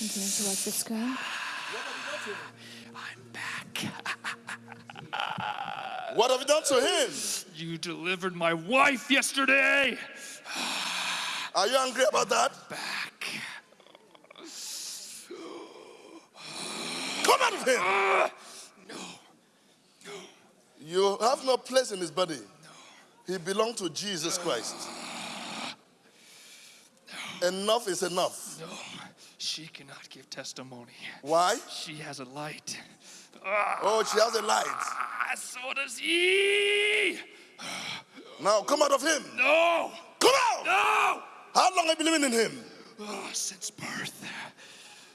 Continue to screen. I'm back. What have you done to him? You delivered my wife yesterday. Are you angry about that? Back. Come out of him. No. No. You have no place in his body. No. He belonged to Jesus Christ. No. Enough is enough. No. She cannot give testimony. Why? She has a light. Ah, Oh, she has a light. so does he. Now come out of him. No. Come out. No. How long have you been living in him? Ah, since birth,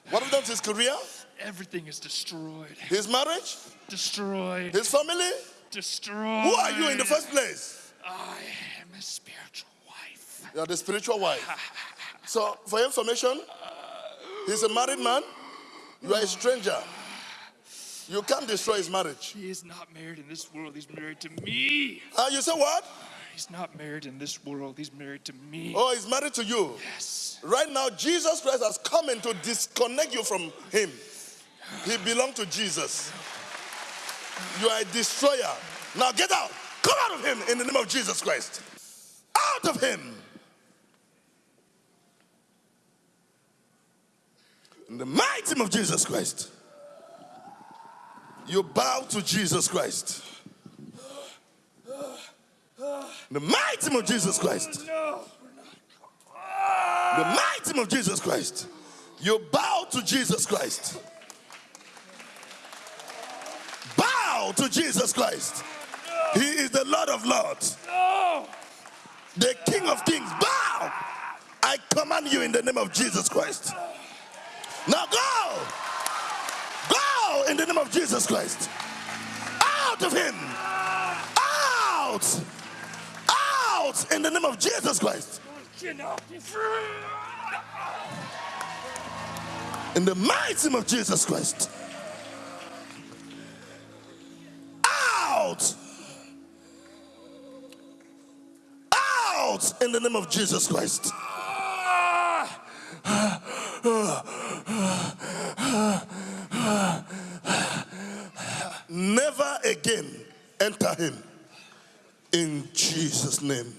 What have done to his career? everything is destroyed. His marriage? Destroyed. His family? Destroyed. Who are you in the first place? I am a spiritual wife. You are the spiritual wife. So, for information, he's a married man. You are a stranger. You can't destroy his marriage. He is not married in this world. He's married to me. Uh, you say what? He's not married in this world. He's married to me. Oh, he's married to you. Yes. Right now, Jesus Christ has come in to disconnect you from him. He belonged to Jesus. You are a destroyer. Now get out. Come out of him in the name of Jesus Christ. Out of him. In the mighty name of Jesus Christ. You bow to Jesus Christ. In the mighty name of Jesus Christ. No. the mighty name of Jesus Christ. You bow to Jesus Christ. Bow to Jesus Christ. He is the Lord of Lords, the King of Kings. Bow. I command you in the name of Jesus Christ. Now go. Go in the name of Jesus Christ. Out of him. Out. Out in the name of Jesus Christ. In the mighty name of Jesus Christ. Out! Out in the name of Jesus Christ. Again enter him. In Jesus' name.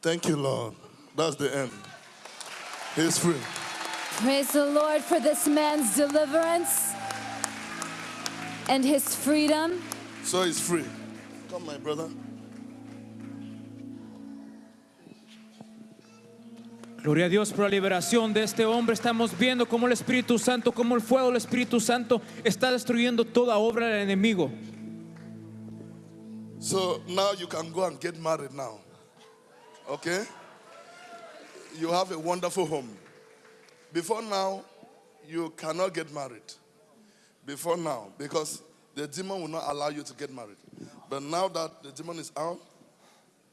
Thank you, Lord. That's the end. He's free. Praise the Lord for this man's deliverance and his freedom. So he's free. Come, my brother. Gloria a Dios por la liberación de este hombre. Estamos viendo cómo el Espíritu Santo, cómo el fuego del Espíritu Santo está destruyendo toda obra del enemigo. So now you can go and get married now. Okay? You have a wonderful home. Before now, you cannot get married. Before now, because the demon will not allow you to get married. But now that the demon is out,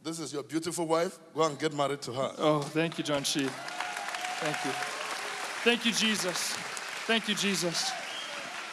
this is your beautiful wife. Go and get married to her. Oh, thank you, John Shi. Thank you. Thank you, Jesus. Thank you, Jesus.